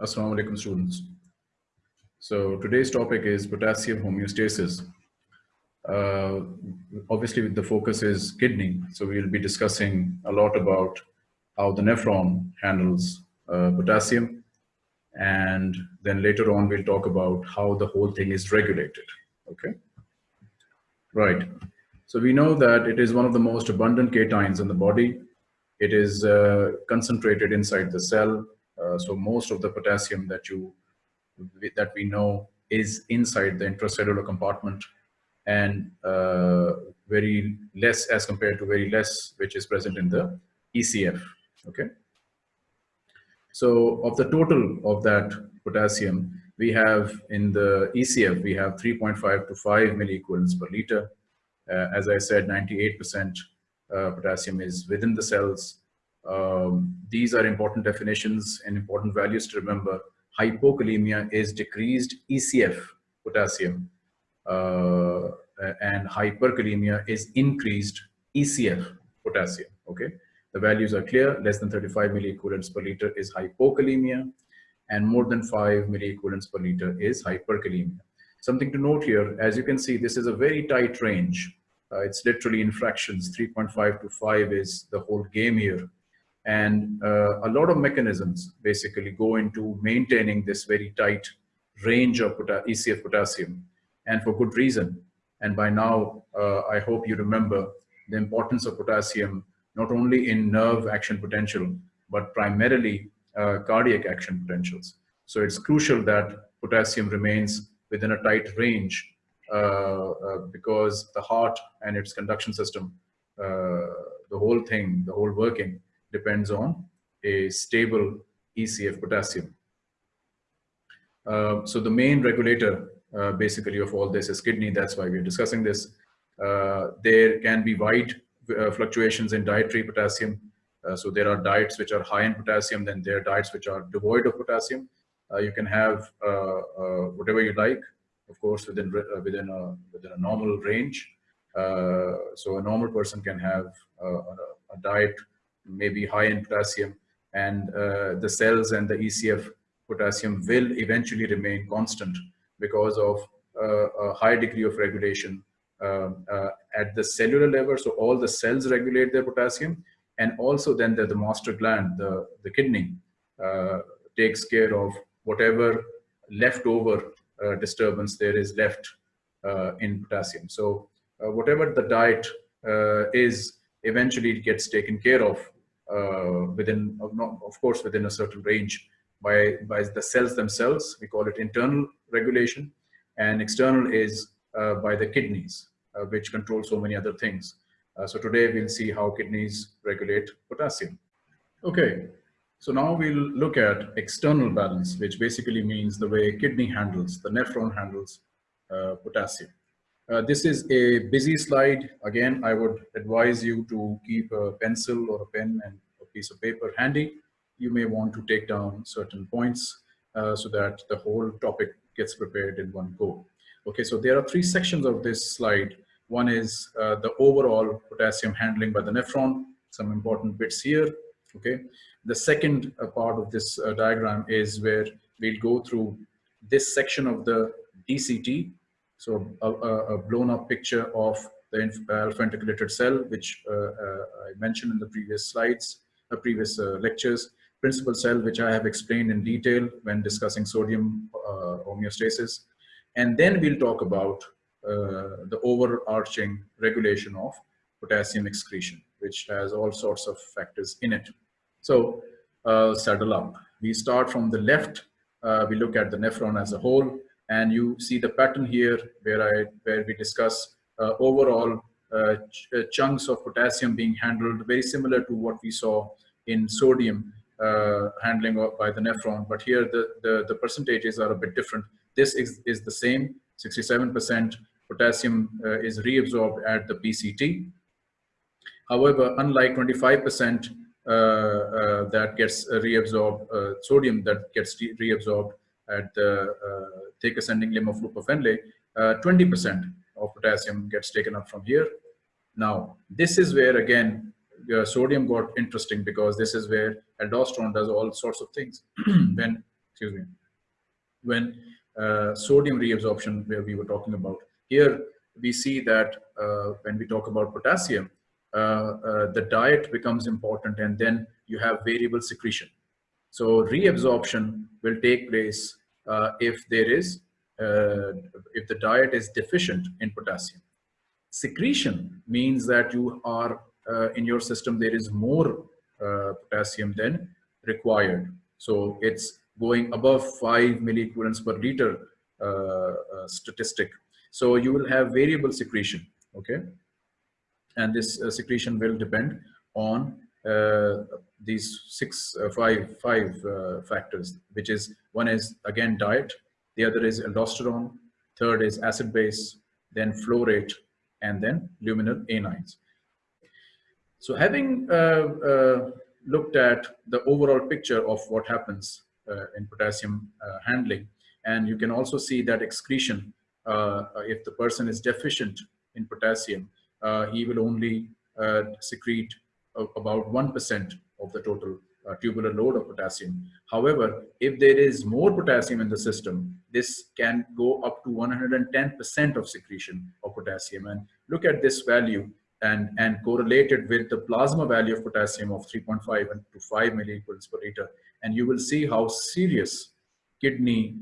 Assalamu alaikum students. So today's topic is potassium homeostasis. Uh, obviously the focus is kidney. So we'll be discussing a lot about how the nephron handles uh, potassium. And then later on, we'll talk about how the whole thing is regulated, okay? Right, so we know that it is one of the most abundant cations in the body. It is uh, concentrated inside the cell so most of the potassium that you that we know is inside the intracellular compartment and uh, very less as compared to very less which is present in the ECF okay? So of the total of that potassium we have in the ECF we have 3.5 to 5 milliequivalents per liter. Uh, as I said 98% uh, potassium is within the cells um, these are important definitions and important values to remember. Hypokalemia is decreased ECF potassium uh, and hyperkalemia is increased ECF potassium, okay? The values are clear, less than 35 milliequivalents per liter is hypokalemia and more than 5 milliequivalents per liter is hyperkalemia. Something to note here, as you can see, this is a very tight range. Uh, it's literally in fractions, 3.5 to 5 is the whole game here. And uh, a lot of mechanisms basically go into maintaining this very tight range of ECF potassium and for good reason. And by now, uh, I hope you remember the importance of potassium, not only in nerve action potential, but primarily uh, cardiac action potentials. So it's crucial that potassium remains within a tight range uh, uh, because the heart and its conduction system, uh, the whole thing, the whole working depends on a stable ECF potassium. Uh, so the main regulator uh, basically of all this is kidney. That's why we're discussing this. Uh, there can be wide uh, fluctuations in dietary potassium. Uh, so there are diets which are high in potassium, then there are diets which are devoid of potassium. Uh, you can have whatever you like, of course, within within a within a normal range. so a normal person can have a, a diet maybe high in potassium and uh, the cells and the ECF potassium will eventually remain constant because of uh, a high degree of regulation uh, uh, at the cellular level. So all the cells regulate their potassium and also then the, the master gland, the, the kidney, uh, takes care of whatever leftover uh, disturbance there is left in potassium. So whatever the diet is, eventually it gets taken care of uh, within, of course, within a certain range by, by the cells themselves. We call it internal regulation. And external is uh, by the kidneys, uh, which control so many other things. Uh, so today we'll see how kidneys regulate potassium. Okay, so now we'll look at external balance, which basically means the way kidney handles, the nephron handles uh, potassium. Uh, this is a busy slide. Again, I would advise you to keep a pencil or a pen and a piece of paper handy. You may want to take down certain points uh, so that the whole topic gets prepared in one go. Okay, so there are three sections of this slide. One is uh, the overall potassium handling by the nephron, some important bits here. Okay, the second uh, part of this uh, diagram is where we'll go through this section of the DCT, so a, a, blown up picture of the alpha intercalated cell, which uh, uh, I mentioned in the previous slides, previous uh, lectures. Principal cell, which I have explained in detail when discussing sodium homeostasis. And then we'll talk about uh, the overarching regulation of potassium excretion, which has all sorts of factors in it. So uh, saddle up. We start from the left. Uh, we look at the nephron as a whole and you see the pattern here where I where we discuss uh, overall uh, ch uh, chunks of potassium being handled very similar to what we saw in sodium uh, handling by the nephron. But here the, the, the percentages are a bit different. This is, is the same. 67% potassium uh, is reabsorbed at the PCT however unlike 25% uh, that gets reabsorbed sodium that gets reabsorbed at the uh, thick ascending limb of loop of Henle, 20% of potassium gets taken up from here. Now, this is where again, uh, sodium got interesting because this is where aldosterone does all sorts of things. when excuse me, when uh, sodium reabsorption, where we were talking about, here we see that uh, when we talk about potassium, uh, uh, the diet becomes important and then you have variable secretion. So reabsorption will take place uh, if there is, if the diet is deficient in potassium. Secretion means that you are, in your system, there is more potassium than required. So it's going above 5 milliequivalents per liter uh, uh, statistic. So you will have variable secretion, okay? And this uh, secretion will depend on uh, these six, uh, five, five uh, factors, which is one is again diet, the other is aldosterone, third is acid base, then flow rate, and then luminal anions. So having looked at the overall picture of what happens uh, in potassium uh, handling. And you can also see that excretion, uh, if the person is deficient in potassium, he will only secrete about 1% of the total uh, tubular load of potassium. However, if there is more potassium in the system, this can go up to 110% of secretion of potassium. And look at this value and, and correlated with the plasma value of potassium of 3.5 and to 5 milliequals per liter. And you will see how serious kidney,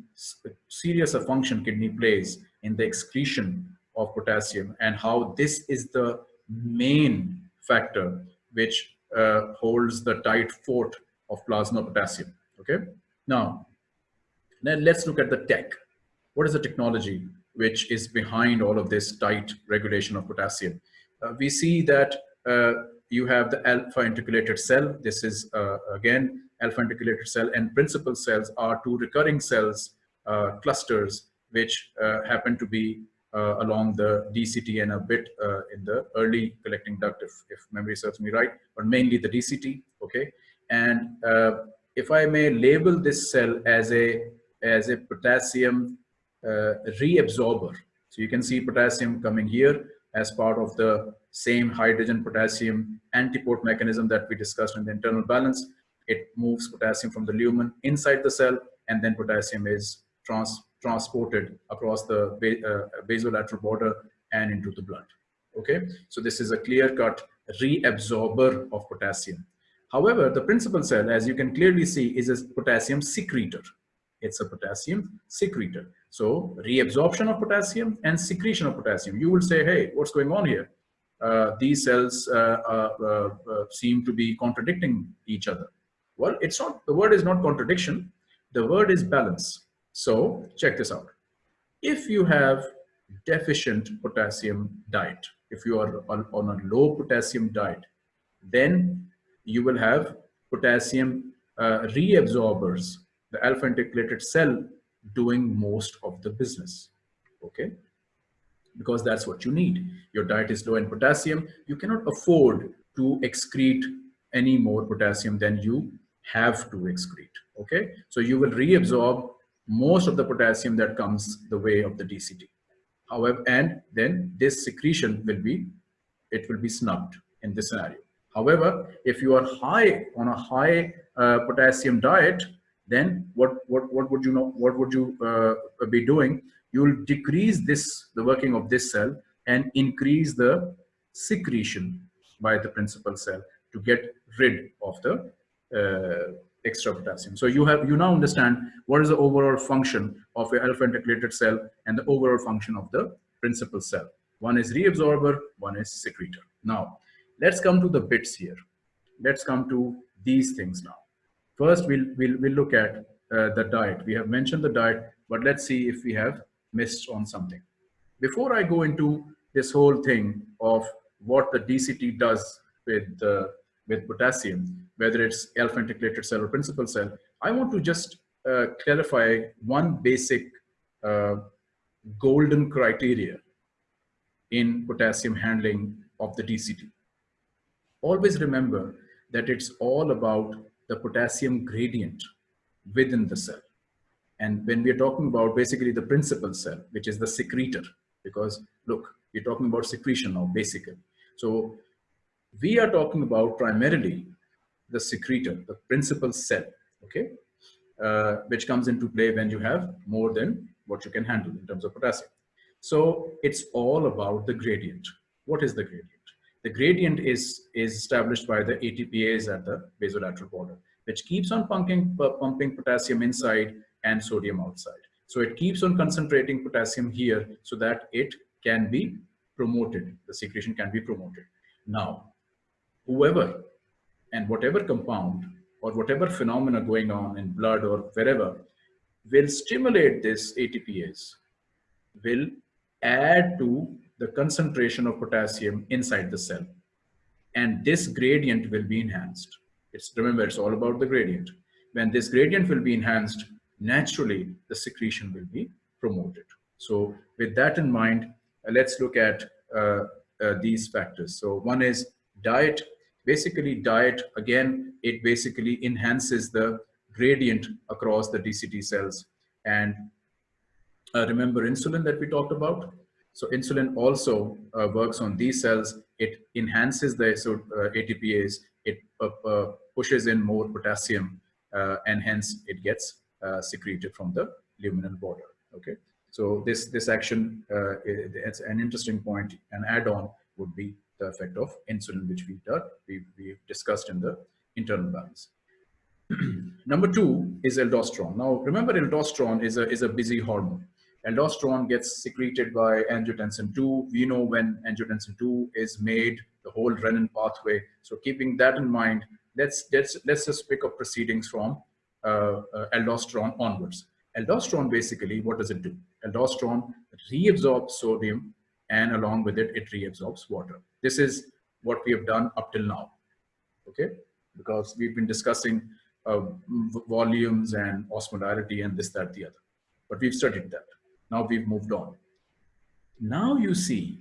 serious a function kidney plays in the excretion of potassium and how this is the main factor which uh, holds the tight fort of plasma potassium. Okay. Now, then let's look at the tech. What is the technology which is behind all of this tight regulation of potassium? uh, we see that uh, you have the alpha intercalated cell. This is uh, again alpha intercalated cell and principal cells are two recurring cells uh, clusters which uh, happen to be Uh, along the DCT and a bit uh, in the early collecting duct if, if memory serves me right, but mainly the DCT, okay? And uh, if I may label this cell as a, as a potassium reabsorber, so you can see potassium coming here as part of the same hydrogen potassium antiport mechanism that we discussed in the internal balance. It moves potassium from the lumen inside the cell and then potassium is trans transported across the uh, basolateral border and into the blood. Okay, so this is a clear-cut reabsorber of potassium. However, the principal cell, as you can clearly see, is a potassium secretor. It's a potassium secretor. So reabsorption of potassium and secretion of potassium. You will say, hey, what's going on here? Uh, these cells uh, uh, seem to be contradicting each other. Well, it's not, the word is not contradiction. The word is balance. So check this out. If you have deficient potassium diet, if you are on, a low potassium diet, then you will have potassium uh, reabsorbers, the alpha intercalated cell doing most of the business, okay? Because that's what you need. Your diet is low in potassium. You cannot afford to excrete any more potassium than you have to excrete, okay? So you will reabsorb most of the potassium that comes the way of the DCT. However, and then this secretion will be, it will be snubbed in this scenario. However, if you are high on a high uh, potassium diet, then what, what, what would you know, what would you uh, be doing? You'll decrease this, the working of this cell and increase the secretion by the principal cell to get rid of the uh, extra potassium. So you have, you now understand what is the overall function of a alpha intercalated cell and the overall function of the principal cell. One is reabsorber, one is secretor. Now, let's come to the bits here. Let's come to these things now. First, we'll, we'll, we'll look at uh, the diet. We have mentioned the diet, but let's see if we have missed on something. Before I go into this whole thing of what the DCT does with, uh, with potassium, whether it's alpha intercalated cell or principal cell, I want to just uh, clarify one basic uh, golden criteria in potassium handling of the DCT. Always remember that it's all about the potassium gradient within the cell. And when we're talking about basically the principal cell, which is the secretor, because look, we're talking about secretion now, basically. So we are talking about primarily the secretor, the principal cell, okay? uh, which comes into play when you have more than what you can handle in terms of potassium. So it's all about the gradient. What is the gradient? The gradient is, is established by the ATPase at the basolateral border, which keeps on pumping, pumping potassium inside and sodium outside. So it keeps on concentrating potassium here so that it can be promoted. The secretion can be promoted. Now, whoever and whatever compound or whatever phenomena going on in blood or wherever will stimulate this ATPase, will add to the concentration of potassium inside the cell. And this gradient will be enhanced. It's remember, it's all about the gradient. When this gradient will be enhanced, naturally the secretion will be promoted. So with that in mind, uh, let's look at uh, uh, these factors. So one is diet. Basically diet, again, it basically enhances the gradient across the DCT cells. And uh, remember insulin that we talked about? So insulin also uh, works on these cells. It enhances the so, uh, ATPase. It pushes in more potassium and hence it gets secreted from the luminal border. Okay. So this, this action, uh, it's an interesting point. An add-on would be the effect of insulin, which we, we, we discussed in the internal balance. Number two is aldosterone. Now, remember aldosterone is a, is a busy hormone. Aldosterone gets secreted by angiotensin 2. We know when angiotensin 2 is made, the whole renin pathway. So keeping that in mind, let's, let's, let's just pick up proceedings from uh, uh, aldosterone onwards. Aldosterone basically, what does it do? Aldosterone reabsorbs sodium and along with it, it reabsorbs water. This is what we have done up till now, okay? Because we've been discussing uh, volumes and osmolarity and this, that, the other. But we've studied that. Now we've moved on. Now you see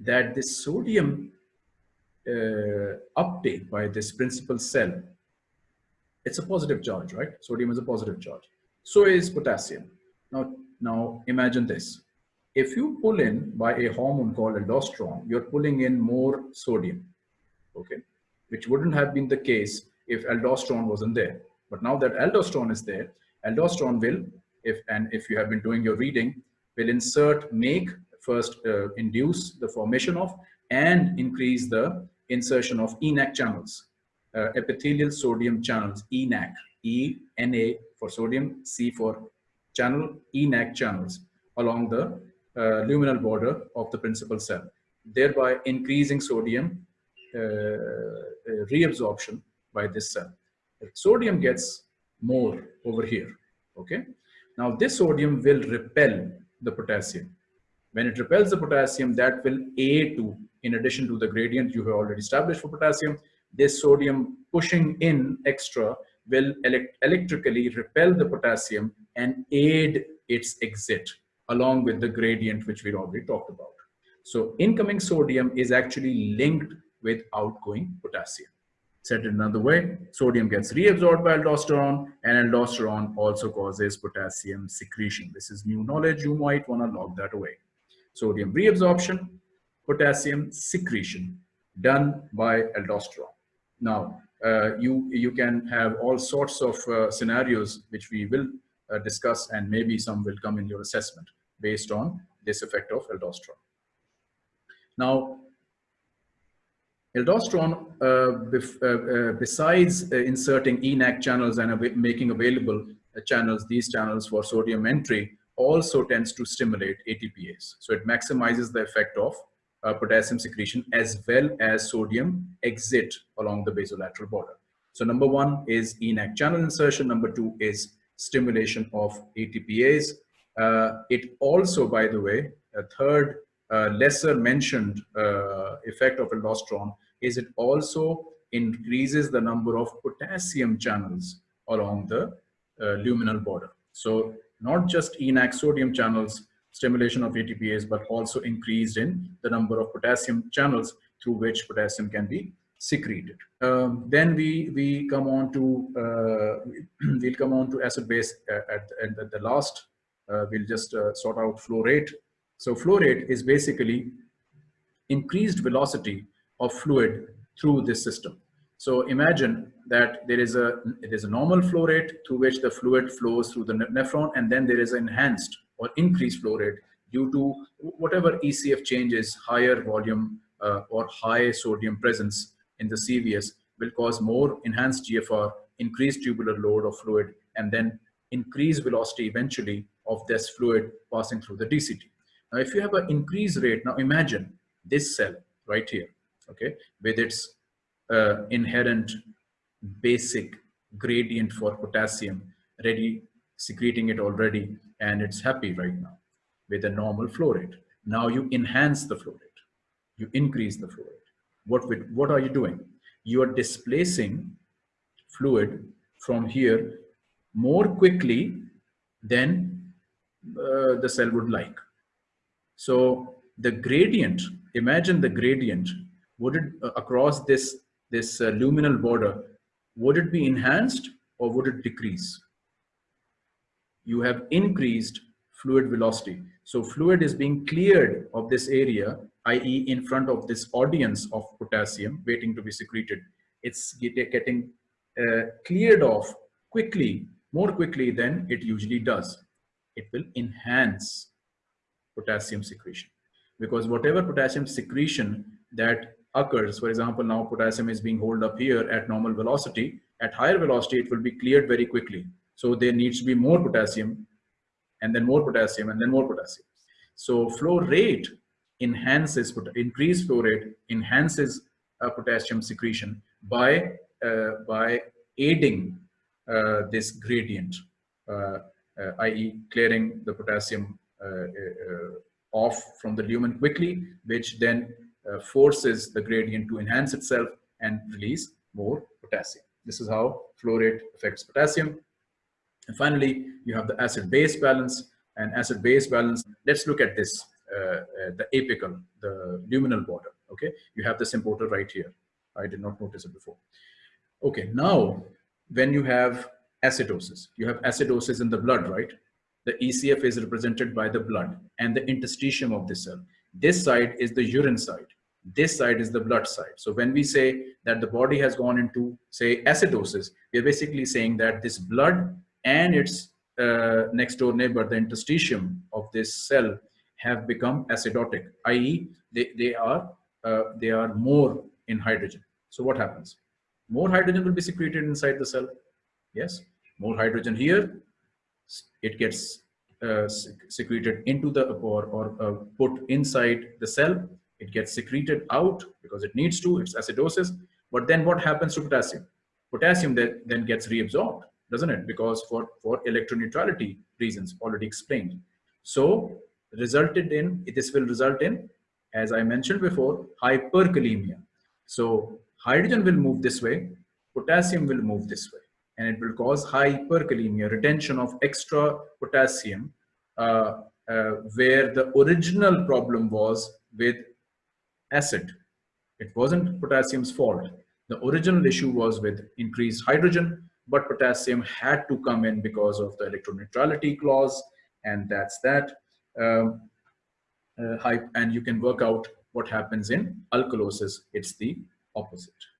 that this sodium uh, uptake by this principal cell, it's a positive charge, right? Sodium is a positive charge. So is potassium. Now, now imagine this. If you pull in by a hormone called aldosterone, you're pulling in more sodium, okay? Which wouldn't have been the case if aldosterone wasn't there. But now that aldosterone is there, aldosterone will, if and if you have been doing your reading, will insert, make, first uh, induce the formation of and increase the insertion of ENaC channels, uh, epithelial sodium channels, ENaC, E-N-A for sodium, C for channel, ENaC channels along the uh, luminal border of the principal cell, thereby increasing sodium uh, uh reabsorption by this cell. Sodium gets more over here, okay? Now this sodium will repel the potassium. When it repels the potassium, that will aid to, in addition to the gradient you have already established for potassium, this sodium pushing in extra will elect electrically repel the potassium and aid its exit along with the gradient which we already talked about. So incoming sodium is actually linked with outgoing potassium. Said another way, sodium gets reabsorbed by aldosterone and aldosterone also causes potassium secretion. This is new knowledge. You might want to log that away. Sodium reabsorption, potassium secretion done by aldosterone. Now, uh, you, you can have all sorts of uh, scenarios which we will uh, discuss and maybe some will come in your assessment based on this effect of aldosterone. Now, Aldosterone, uh, uh, uh, besides uh, inserting ENaC channels and av making available uh, channels, these channels for sodium entry, also tends to stimulate ATPase. So it maximizes the effect of uh, potassium secretion as well as sodium exit along the basolateral border. So number one is ENaC channel insertion. Number two is stimulation of ATPase. It also, by the way, a third uh, lesser mentioned uh, effect of aldosterone is it also increases the number of potassium channels along the uh, luminal border. So not just ENaC sodium channels, stimulation of ATPase, but also increased in the number of potassium channels through which potassium can be secreted. Um, then we we come on to uh, we'll come on to acid base at, at, at the last. Uh, we'll just uh, sort out flow rate so flow rate is basically increased velocity of fluid through this system. So imagine that there is a it is a normal flow rate through which the fluid flows through the nephron, and then there is an enhanced or increased flow rate due to whatever ECF changes, higher volume uh, or high sodium presence in the CVS will cause more enhanced GFR, increased tubular load of fluid, and then increased velocity eventually of this fluid passing through the DCT. Now, if you have an increased rate, now imagine this cell right here, okay, with its uh, inherent basic gradient for potassium ready, secreting it already, and it's happy right now with a normal flow rate. Now you enhance the flow rate, you increase the flow rate. What, with, what are you doing? You are displacing fluid from here more quickly than uh, the cell would like. So the gradient, imagine the gradient, would it uh, across this this uh, luminal border, would it be enhanced or would it decrease? You have increased fluid velocity. So fluid is being cleared of this area, i.e. in front of this audience of potassium waiting to be secreted. It's getting uh, cleared off quickly, more quickly than it usually does. It will enhance potassium secretion because whatever potassium secretion that occurs. For example, now potassium is being held up here at normal velocity. At higher velocity, it will be cleared very quickly. So there needs to be more potassium and then more potassium and then more potassium. So flow rate enhances, increased flow rate enhances uh, potassium secretion by, uh, by aiding uh, this gradient, uh, i.e. clearing the potassium uh, off from the lumen quickly, which then uh, forces the gradient to enhance itself and release more potassium. This is how flow rate affects potassium. And finally, you have the acid-base balance and acid-base balance. Let's look at this, uh, uh, the apical, the luminal border, okay? You have this importer right here. I did not notice it before. Okay, now when you have acidosis, you have acidosis in the blood, right? The ECF is represented by the blood and the interstitium of the cell. This side is the urine side. This side is the blood side. So when we say that the body has gone into, say, acidosis, we're basically saying that this blood and its uh, next door neighbor, the interstitium of this cell, have become acidotic, i.e., they, they, are, uh, they are more in hydrogen. So what happens? More hydrogen will be secreted inside the cell. Yes, more hydrogen here, it gets uh, secreted into the or, or uh, put inside the cell. It gets secreted out because it needs to, it's acidosis. But then what happens to potassium? Potassium then, then gets reabsorbed, doesn't it? Because for, for electroneutrality reasons already explained. So resulted in, this will result in, as I mentioned before, hyperkalemia. So hydrogen will move this way, potassium will move this way and it will cause hyperkalemia, retention of extra potassium, uh, uh, where the original problem was with acid. It wasn't potassium's fault. The original issue was with increased hydrogen, but potassium had to come in because of the electroneutrality clause, and that's that. Um, uh, and you can work out what happens in alkalosis. It's the opposite.